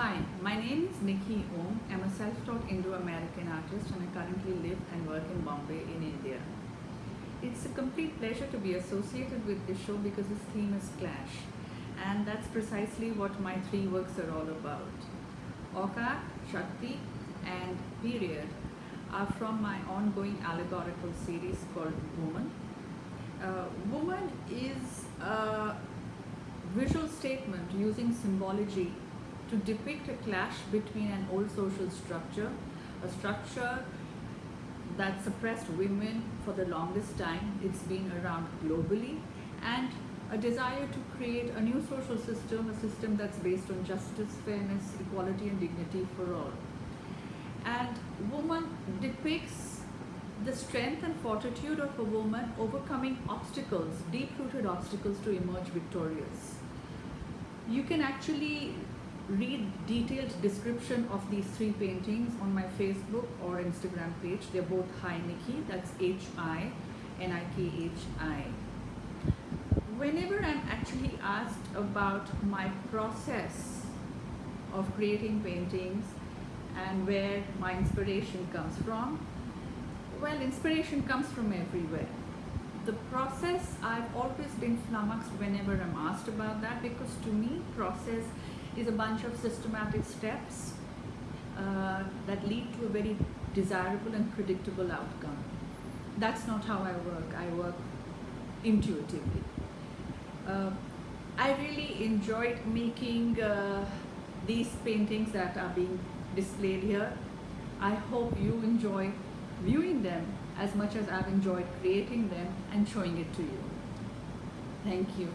Hi, my name is Nikki Om. I'm a self-taught Indo-American artist and I currently live and work in Bombay in India. It's a complete pleasure to be associated with this show because its theme is clash and that's precisely what my three works are all about. Oka, Shakti and Period are from my ongoing allegorical series called Woman. Uh, woman is a visual statement using symbology to depict a clash between an old social structure, a structure that suppressed women for the longest time, it's been around globally, and a desire to create a new social system, a system that's based on justice, fairness, equality and dignity for all. And woman depicts the strength and fortitude of a woman overcoming obstacles, deep-rooted obstacles to emerge victorious. You can actually read detailed description of these three paintings on my Facebook or Instagram page. They're both Hi Nikki, that's H-I-N-I-K-H-I. Whenever I'm actually asked about my process of creating paintings and where my inspiration comes from, well, inspiration comes from everywhere. The process, I've always been flummoxed whenever I'm asked about that because to me, process is a bunch of systematic steps uh, that lead to a very desirable and predictable outcome. That's not how I work. I work intuitively. Uh, I really enjoyed making uh, these paintings that are being displayed here. I hope you enjoy viewing them as much as I've enjoyed creating them and showing it to you. Thank you.